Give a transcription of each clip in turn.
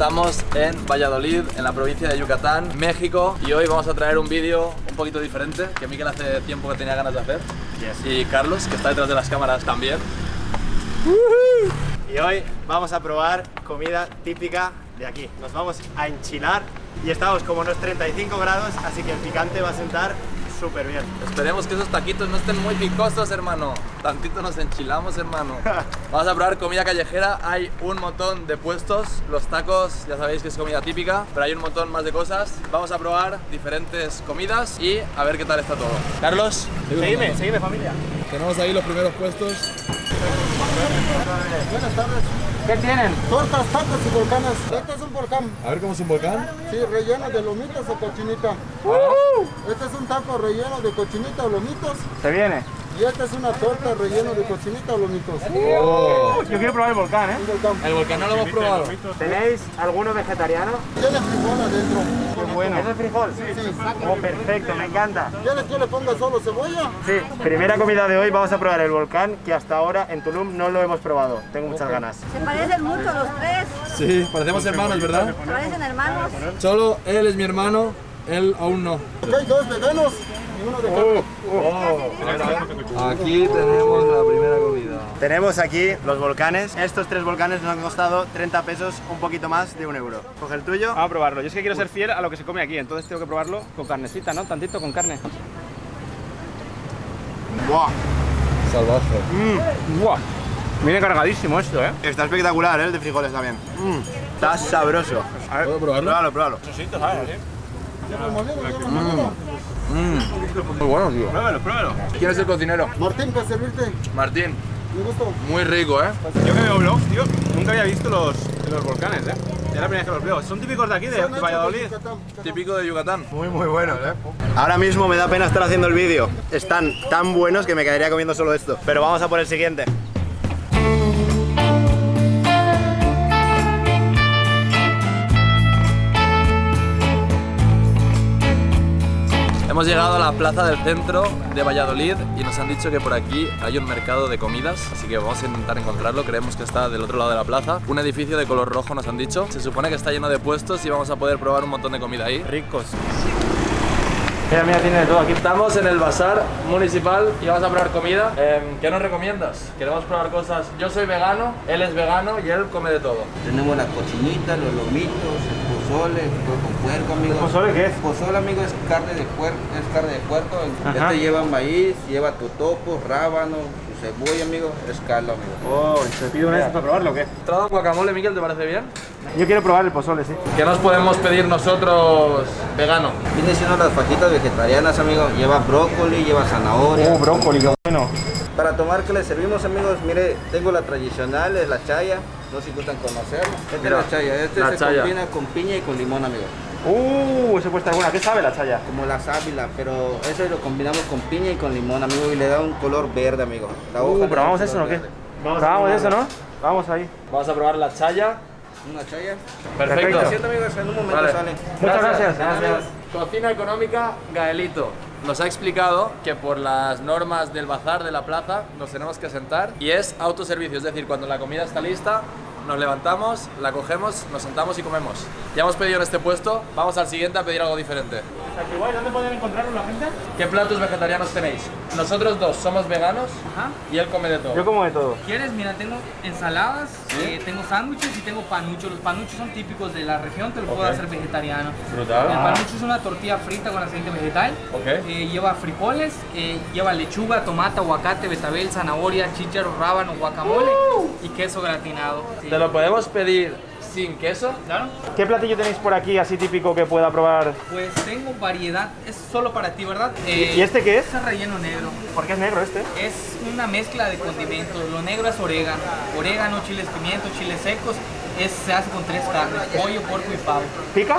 Estamos en Valladolid, en la provincia de Yucatán, México Y hoy vamos a traer un vídeo un poquito diferente Que Miquel hace tiempo que tenía ganas de hacer. Y Carlos, que está detrás de las cámaras también. Y hoy vamos a probar comida típica de aquí. Nos vamos a enchilar y estamos como unos 35 grados Así que el picante va a sentar súper bien. Esperemos que esos taquitos no estén muy picosos, hermano. Tantito nos enchilamos, hermano. Vamos a probar comida callejera. Hay un montón de puestos. Los tacos, ya sabéis que es comida típica Pero hay un montón más de cosas. Vamos a probar diferentes comidas Y a ver qué tal está todo. Carlos Seguime, seguime familia. Tenemos ahí los primeros puestos. Buenas tardes. ¿Qué tienen? Tortas, tacos y volcanes. Este es un volcán. A ver cómo es un volcán Sí, relleno de lomitos o cochinita. Este es un taco relleno de cochinita o lomitos. Se viene Y esta es una torta relleno de cochinita o lomitos. Oh. Yo quiero probar el volcán, ¿eh? Volcán. El volcán no lo hemos probado ¿Tenéis alguno vegetariano? Tiene frijol adentro. Qué bueno ¿Es el frijol? Sí. Oh, perfecto, me encanta ¿Quieres que le ponga solo cebolla? Sí, primera comida de hoy vamos a probar el volcán que hasta ahora en Tulum no lo hemos probado. Tengo muchas ganas. Se parecen mucho los tres, Sí, parecemos hermanos, ¿verdad? se parecen hermanos. Solo él es mi hermano, él aún no hay dos veganos uno de carne. Aquí tenemos la primera comida Tenemos aquí los volcanes. Estos tres volcanes nos han costado 30 pesos, un poquito más de un euro. Coge el tuyo. Vamos a probarlo. Yo es que quiero ser fiel a lo que se come aquí, entonces tengo que probarlo con carnecita, ¿no? Tantito con carne. ¡Buah! Salvaje ¡Buah! Viene cargadísimo esto, ¿eh? Está espectacular, ¿eh? El de frijoles también. Mm, Está sabroso. ¿Puedo probarlo? Pruébalo, pruébalo. Muy bueno, tío Pruébalo, pruébalo. ¿Quién es el cocinero? Martín, para servirte. Martín Me gusto. Muy rico, ¿eh? Yo que veo vlogs, tío, nunca había visto los, los volcanes, ¿eh? Es la primera vez que los veo. ¿Son típicos de aquí, de, Valladolid? Típico de Yucatán Muy, muy buenos, ¿eh? Ahora mismo me da pena estar haciendo el vídeo. Están tan buenos que me quedaría comiendo solo esto. Pero vamos a por el siguiente. Hemos llegado a la plaza del centro de Valladolid y nos han dicho que por aquí hay un mercado de comidas, así que vamos a intentar encontrarlo. Creemos que está del otro lado de la plaza. Un edificio de color rojo nos han dicho. Se supone que está lleno de puestos y vamos a poder probar un montón de comida ahí. Ricos. Mira, mira, tiene de todo. Aquí estamos en el bazar municipal y vamos a probar comida. Em, ¿Qué nos recomiendas? Queremos probar cosas. Yo soy vegano, él es vegano y él come de todo. Tenemos la cochinita, los lomitos, el pozole, con puerco, amigo. ¿Pozole qué es? Pozole, amigo, es carne de puerco, es carne de puerco. Ajá. Este lleva maíz, lleva totopos, rábano, su cebolla, amigo, es caldo, amigo. Oh, ¿se pide una de estas para probarlo o qué? ¿Entrada guacamole, Miguel, te parece bien? Yo quiero probar el pozole, sí. ¿Qué nos podemos pedir nosotros vegano? Viene siendo las fajitas vegetarianas, amigo. Lleva brócoli, lleva zanahoria. Oh, brócoli, qué bueno. Para tomar, que le servimos, amigos? Mire, tengo la tradicional, es la chaya. No sé si gustan conocerla. Esta Mira, es la chaya. Este la se chaya. combina con piña y con limón, amigo. Uh, ese puede estar buena. ¿Qué sabe la chaya? Como la sábila, pero eso lo combinamos con piña y con limón, amigo, y le da un color verde, amigo. La Uh, ¿probamos eso color o qué? verde. ¿Probamos eso, no? Vamos ahí. Vamos a probar la chaya. Una chaya. Perfecto. Lo siento, amigos, en un momento Vale. sale. Muchas gracias. Gracias. Cocina económica Gaelito. Nos ha explicado que por las normas del bazar de la plaza nos tenemos que sentar y es autoservicio, es decir, cuando la comida está lista, nos levantamos, la cogemos, nos sentamos y comemos. Ya hemos pedido en este puesto, vamos al siguiente a pedir algo diferente. ¿Dónde pueden encontrarlo la gente? ¿Qué platos vegetarianos tenéis? Nosotros dos somos veganos Ajá. y él come de todo. Yo como de todo. ¿Quieres? Mira, tengo ensaladas, eh, tengo sándwiches y tengo panuchos. Los panuchos son típicos de la región, te lo puedo hacer vegetariano. Brutal. El panucho es una tortilla frita con aceite vegetal. Ok. Eh, lleva frijoles, eh, lleva lechuga, tomate, aguacate, betabel, zanahoria, chícharo, rábano, guacamole y queso gratinado. Sí. ¿Te lo podemos pedir sin queso? Claro. ¿Qué platillo tenéis por aquí así típico que pueda probar? Pues tengo variedad, es solo para ti, ¿verdad? Eh, ¿Y este qué es? Es relleno negro. ¿Por qué es negro este? Es una mezcla de condimentos. Lo negro es orégano. Orégano, chiles pimientos, chiles secos. Es, se hace con tres carnes, pollo, puerco y pavo. ¿Pica?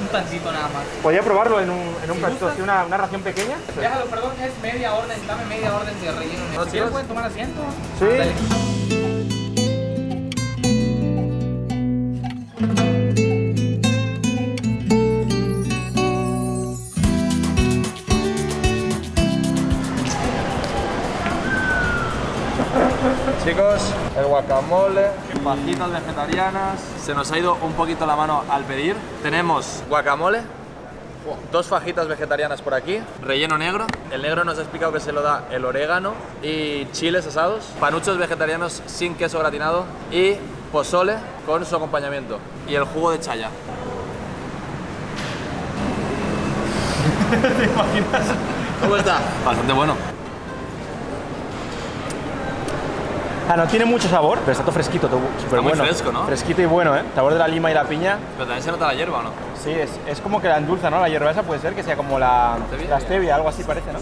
Un tantito nada más. ¿Podría probarlo en un, en un Si platito así, una, una ración pequeña? Déjalo, perdón, es media orden, dame media orden de relleno negro. ¿No ¿Sí pueden tomar asiento? Sí. Ándale. Chicos, el guacamole, fajitas vegetarianas. Se nos ha ido un poquito la mano al pedir. Tenemos guacamole, dos fajitas vegetarianas por aquí, relleno negro. El negro nos ha explicado que se lo da el orégano y chiles asados, panuchos vegetarianos sin queso gratinado y pozole con su acompañamiento y el jugo de chaya. ¿Cómo está? Bastante bueno. Ah, no tiene mucho sabor, pero está todo fresquito, todo súper muy bueno. fresco, ¿no? Fresquito y bueno, ¿eh? Sabor de la lima y la piña. Pero también se nota la hierba, ¿o no? Sí, es, es como que la endulza, ¿no? La hierba esa puede ser que sea como la la stevia, algo así parece, ¿no?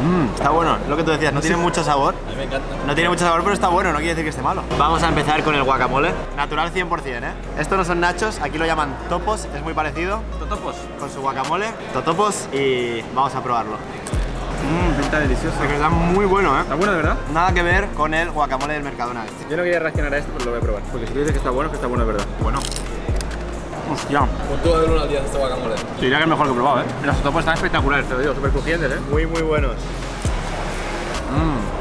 Mmm, está bueno, lo que tú decías, no tiene mucho sabor. A mí me encanta. No tiene mucho sabor, pero está bueno, no quiere decir que esté malo. Vamos a empezar con el guacamole. Natural 100%, ¿eh? Estos no son nachos, aquí lo llaman topos, es muy parecido Totopos. con su guacamole. Totopos y vamos a probarlo. Mmm, pinta delicioso. Porque está muy bueno, ¿eh? Está bueno, de verdad. Nada que ver con el guacamole del Mercadona este. Yo no quería reaccionar a esto, pero lo voy a probar. Porque si tú dices que está bueno, es que está bueno de verdad. Bueno. Hostia. Puntúa del 1 al 10 este guacamole. Te diría que es mejor que he probado, ¿eh? Los totopos están espectaculares, te lo digo, súper crujientes, ¿eh? Muy, muy buenos.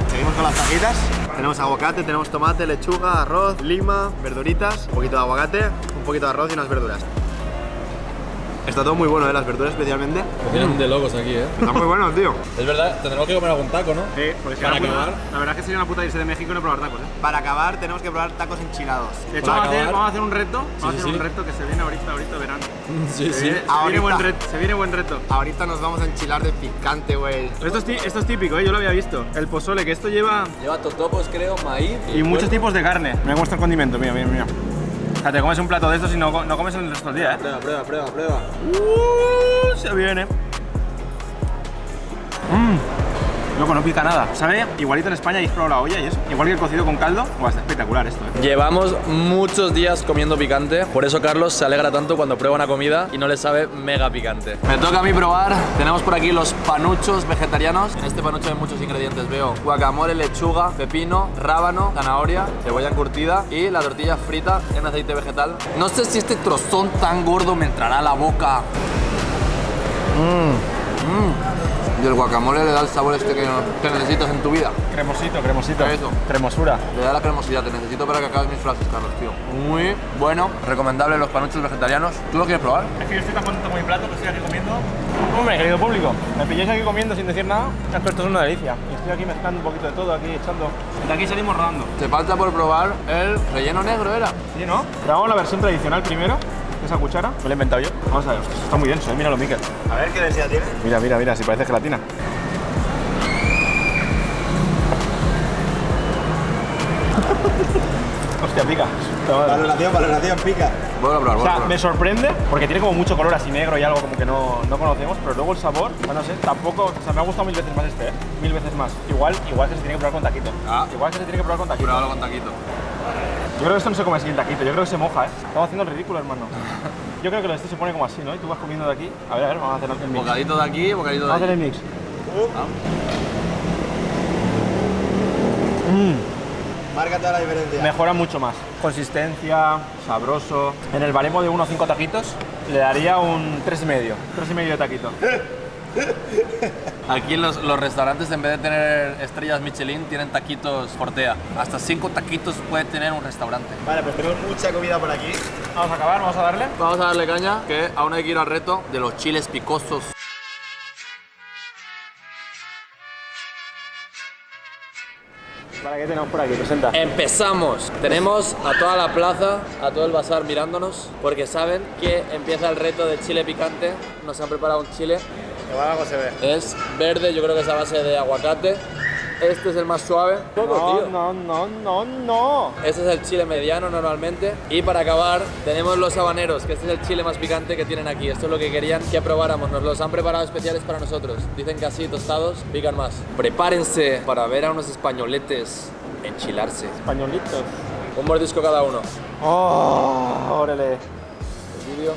Seguimos con las fajitas. Tenemos aguacate, tenemos tomate, lechuga, arroz, lima, verduritas, un poquito de aguacate, un poquito de arroz y unas verduras. Está todo muy bueno, ¿eh? Las verduras especialmente. Tienen de locos aquí, ¿eh? Está muy bueno, tío. Es verdad, tendremos que comer algún taco, ¿no? Sí, porque Para acabar. la verdad es que sería una puta irse de México y no probar tacos, ¿eh? Para acabar tenemos que probar tacos enchilados. De hecho, vamos a, hacer, acabar- vamos a hacer un reto. Vamos Sí, a hacer sí, un sí. reto que se viene ahorita, ahorita verano. Sí, Se viene, se viene buen reto. Se viene buen reto. Ahorita nos vamos a enchilar de picante, güey. Esto es, ti- esto es típico, ¿eh? yo lo había visto. El pozole, que esto lleva. Lleva totopos, creo, maíz. Y muchos tipos de carne. Cómo está el condimento, mira, mira, mira. O sea, te comes un plato de estos y no, no comes el resto del día, ¿eh? Prueba, prueba, prueba, prueba. Uh, se viene. Mmm. Loco, no pica nada. ¿Sabe? Igualito en España habéis probado la olla y eso. Igual que el cocido con caldo. Buah, está espectacular esto, ¿eh? Llevamos muchos días comiendo picante, por eso Carlos se alegra tanto cuando prueba una comida y no le sabe mega picante. Me toca a mí probar. Tenemos por aquí los panuchos vegetarianos. En este panucho hay muchos ingredientes. Veo guacamole, lechuga, pepino, rábano, zanahoria, cebolla encurtida y la tortilla frita en aceite vegetal. No sé si este trozón tan gordo me entrará a la boca. Mmm. Y el guacamole le da el sabor este que, que necesitas en tu vida. Cremosito, cremosito. Eso. Cremosura. Le da la cremosidad, te necesito para que acabes mis frases, Carlos, tío. Muy bueno, recomendable los panuchos vegetarianos. ¿Tú lo quieres probar? Es que yo estoy tan contento con mi plato que estoy aquí comiendo. Hombre, querido público, me pilláis aquí comiendo sin decir nada. Esto es una delicia. Y estoy aquí mezclando un poquito de todo, aquí echando. De aquí salimos rodando. Te falta por probar el relleno negro, ¿era? ¿Sí, no? Probamos la versión tradicional primero. Esa cuchara. Me la he inventado yo. Vamos a ver. Esto está muy denso, ¿eh? Míralo, Miquel. A ver qué densidad tiene. Mira, mira, mira, si parece gelatina. Hostia, pica. Valoración, valoración, pica. Voy a probar, O voy a sea, probar. me sorprende porque tiene como mucho color así negro y algo como que no, no conocemos, pero luego el sabor, bueno, no sé, tampoco, o sea, me ha gustado mil veces más este, ¿eh? Mil veces más. Igual, igual que se tiene que probar con taquito. Ah. Igual que se tiene que probar con taquito. Pruébalo con taquito. Yo creo que esto no se come así en taquito, yo creo que se moja, ¿eh? Estamos haciendo el ridículo, hermano. Yo creo que lo de este se pone como así, ¿no? Y tú vas comiendo de aquí. A ver, a ver, vamos a hacer el mix. Bocadito de aquí, bocadito de Vamos a hacer el mix. Mmm. Marca toda la diferencia. mejora mucho más. Consistencia, sabroso. En el baremo de 1 a 5 taquitos le daría un 3,5. 3,5 de taquito. Aquí los, los restaurantes, en vez de tener estrellas Michelin, tienen taquitos Fortea. Hasta cinco taquitos puede tener un restaurante. Vale, pues tenemos mucha comida por aquí. Vamos a acabar, vamos a darle. Vamos a darle caña, que aún hay que ir al reto de los chiles picosos. Vale, ¿qué tenemos por aquí? Presenta. Empezamos. Tenemos a toda la plaza, a todo el bazar mirándonos, porque saben que empieza el reto de chile picante. Nos han preparado un chile. Igual algo se ve. Es verde, yo creo que es a base de aguacate. Este es el más suave. Poco, No, tío. no, no, no, no. Este es el chile mediano normalmente. Y para acabar, tenemos los habaneros, que este es el chile más picante que tienen aquí. Esto es lo que querían que probáramos. Nos los han preparado especiales para nosotros. Dicen que así, tostados, pican más. Prepárense para ver a unos españoletes enchilarse. Españolitos. Un mordisco cada uno. Oh, órale. El vídeo.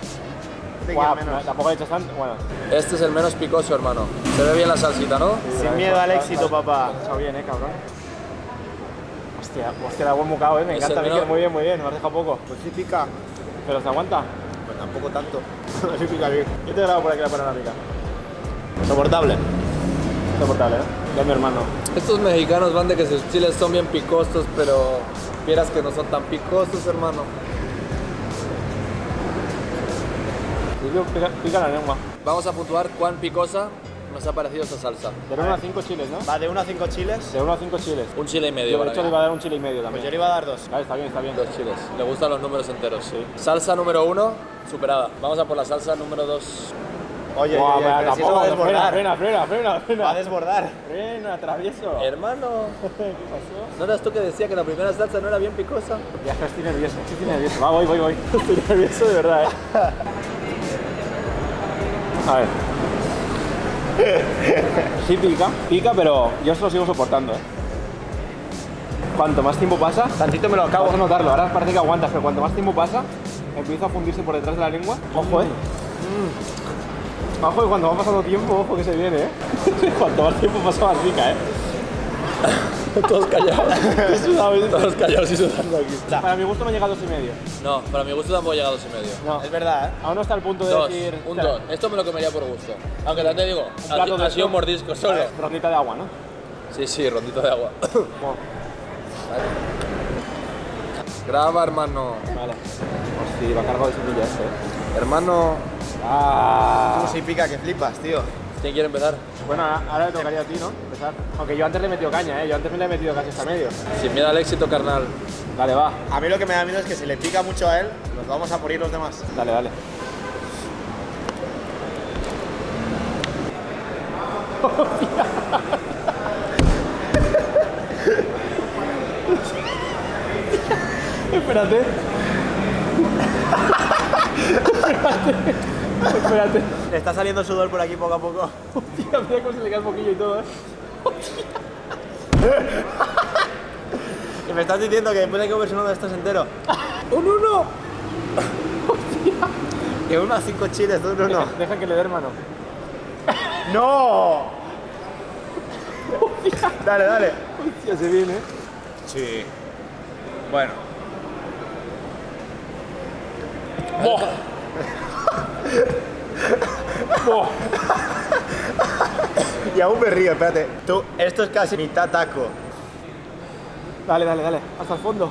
Guau, no, tampoco tanto. Bueno, Este es el menos picoso, hermano. Se ve bien la salsita, ¿no? Sin miedo al éxito, papá. Está bien, eh, cabrón. Hostia, hostia, da buen bocado, eh. Me Es encanta, menor. Muy bien, muy bien. Me has dejado poco. Pues sí pica. Pero se aguanta. Pues tampoco tanto. sí pica bien. Yo te grabo por aquí la panorámica. Soportable. insoportable, ¿eh? Ya mi hermano. Estos mexicanos van de que sus chiles son bien picosos, pero vieras que no son tan picosos, hermano. Pica, pica, pica la lengua. Vamos a puntuar cuán picosa nos ha parecido esta salsa. De 1 a 5 chiles, ¿no? Va de 1 a 5 chiles. De 1 a 5 chiles. Un chile y medio. Yo de hecho le iba a dar un chile y medio Pues también. yo le iba a dar dos. Vale, está bien, está bien. Dos chiles. Le gustan los números enteros. Sí. Salsa número uno, superada. Vamos a por la salsa número dos. Oye, Buah, oye, vaya, pero si eso va a tampoco, frena, desbordar. frena, frena, frena, Va a desbordar. Frena, travieso. Hermano, ¿Qué pasó? ¿no eras tú que decía que la primera salsa no era bien picosa? Ya estoy nervioso, estoy nervioso. Va, voy, voy, voy. Estoy nervioso de verdad, eh. A ver. Sí pica, pica, pero yo se lo sigo soportando, eh. Cuanto más tiempo pasa, Tantito me lo acabo de notarlo. Ahora parece que aguantas, pero cuanto más tiempo pasa, empieza a fundirse por detrás de la lengua. Ojo, eh. Mm. Ojo, que cuando va pasando tiempo, ojo que se viene, eh. cuanto más tiempo pasa, más pica, eh. Todos callados. Todos callados y sudando aquí. Para mi gusto me llega a dos y medio. No, para mi gusto tampoco llega a dos y medio. No, Es verdad, ¿eh? aún no está al punto de Dos, decir. un Espera, dos. Esto me lo comería por gusto. Aunque también te digo, plato ha, de ha sido un mordisco solo. Rondita de agua, ¿no? Sí, sí, rondito de agua. Bueno, Graba, hermano. vale. Pues sí, va cargado de semilla este, eh. Hermano, Ah. Tú sí pica que flipas, tío. ¿quién quiere empezar? Bueno, ahora- le tocaría a ti, ¿no? Empezar. Aunque yo antes le he metido caña, ¿eh? Yo antes me le he metido casi hasta medio. Sin miedo al éxito, carnal. Dale, va. A mí lo que me da miedo es que si le pica mucho a él, nos vamos a morir los demás. Dale, dale. Espérate. Espérate. Espérate. Le está saliendo sudor por aquí poco a poco. Hostia, mira cómo se le cae el poquillo y todo, ¿eh? Y me estás diciendo que después hay que comerse uno de estos entero. ¡Un uno! Que uno a cinco chiles, un uno. Deja, deja que le dé hermano. ¡No! dale, dale. Hostia, se viene. Sí. Bueno. y aún me río, espérate. Tú, esto es casi mitad taco. Dale, dale, dale. Hasta el fondo.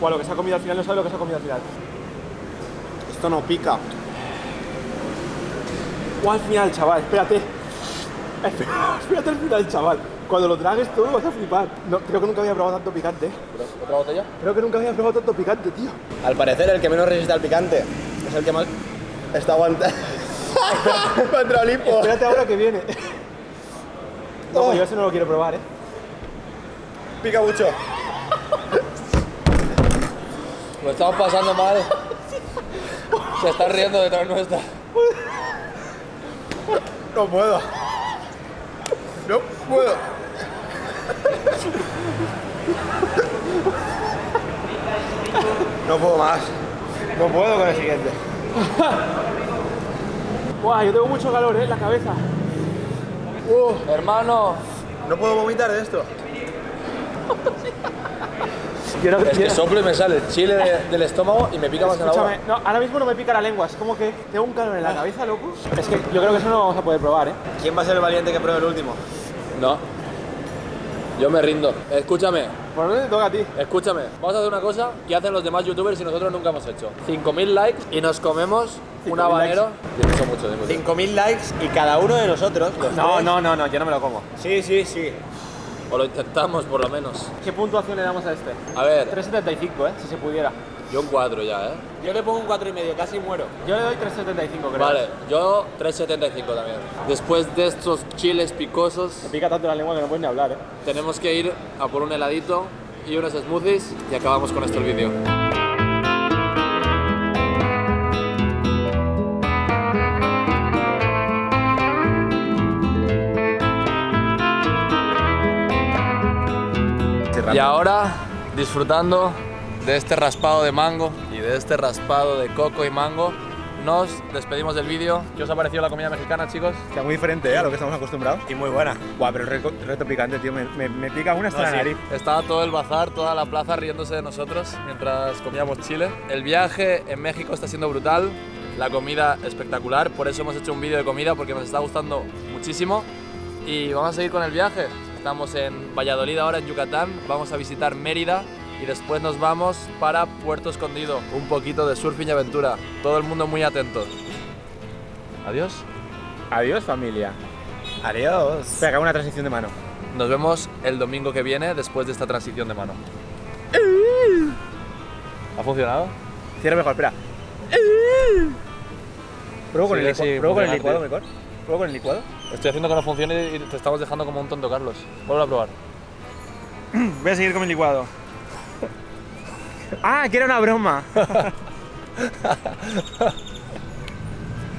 O lo que se ha comido al final, no sabe lo que se ha comido al final. Esto no pica. O al final, chaval, espérate. Espérate al final, chaval. Cuando lo tragues todo vas a flipar. No, creo que nunca había probado tanto picante. ¿Otra botella? Creo que nunca había probado tanto picante, tío. Al parecer, el que menos resiste al picante es el que más está aguantando. Contra Olimpo. Espérate ahora que viene. No, pues yo ese no lo quiero probar, eh. Pica mucho. Lo estamos pasando mal. Se está riendo detrás nuestra. No puedo. No puedo. No puedo más. No puedo con el siguiente. Buah, yo tengo mucho calor, eh, en la cabeza. Hermano, No puedo vomitar de esto. Quiero, es que soplo y me sale el chile de- del estómago y me pica más en la boca. no, ahora mismo no me pica la lengua, es como que tengo un calor en la cabeza, loco. Es que yo creo que eso no lo vamos a poder probar, eh. ¿Quién va a ser el valiente que pruebe el último? No. Yo me rindo. Escúchame, ¿Por dónde te toca a ti? escúchame. Vamos a hacer una cosa que hacen los demás youtubers y nosotros nunca hemos hecho. 5.000 likes y nos comemos un 5.000 habanero. Yo mucho, mucho, mucho. 5.000 likes y cada uno de nosotros. No, tres- no, no, no, yo no me lo como. Sí, sí, sí. O lo intentamos, por lo menos. ¿Qué puntuación le damos a este? A ver, 3.75, eh, si se pudiera. Yo un 4 ya, ¿eh? Yo le pongo un 4 y medio, casi muero. Yo le doy 3.75, creo. Vale, yo 3.75 también. Después de estos chiles picosos, Me pica tanto la lengua que no puedes ni hablar, eh. tenemos que ir a por un heladito y unos smoothies y acabamos con esto el vídeo. Y ahora, disfrutando de este raspado de mango y de este raspado de coco y mango, nos despedimos del vídeo. ¿Qué os ha parecido la comida mexicana, chicos? Está muy diferente ¿eh? a lo que estamos acostumbrados. Y muy buena. Buah, pero el reto, reto picante, tío. Me, me, me pica una hasta la nariz. Estaba todo el bazar, toda la plaza riéndose de nosotros mientras comíamos chile. El viaje en México está siendo brutal, la comida espectacular, por eso hemos hecho un vídeo de comida porque nos está gustando muchísimo. y vamos a seguir con el viaje. Estamos en Valladolid ahora, en Yucatán. Vamos a visitar Mérida y después nos vamos para Puerto Escondido. Un poquito de surfing y aventura. Todo el mundo muy atento. Adiós. Adiós, familia. Adiós. Que hago una transición de mano. Nos vemos el domingo que viene después de esta transición de mano. ¿Ha funcionado? Cierra mejor, espera. Pruebo con Sí, el, sí, pruebo con el licuado, mejor. Pruebo con el licuado. Estoy haciendo que no funcione y te estamos dejando como un tonto, Carlos. Vuelve a probar. Voy a seguir con mi licuado. Ah, que era una broma.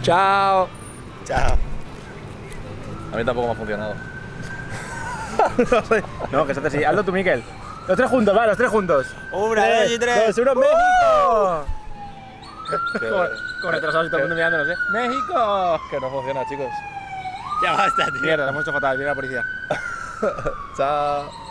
¡Chao! Chao. A mí tampoco me ha funcionado. no, que se hace así. Hazlo tú, Miquel. Los tres juntos, va, los tres juntos. Una, dos y tres. Dos, uno, México. Que, Con, con retrasados y todo el mundo mirándonos, ¿eh? ¡México! que no funciona, chicos. Ya basta, tío. Mierda, lo hemos hecho fatal, viene la policía. Chao.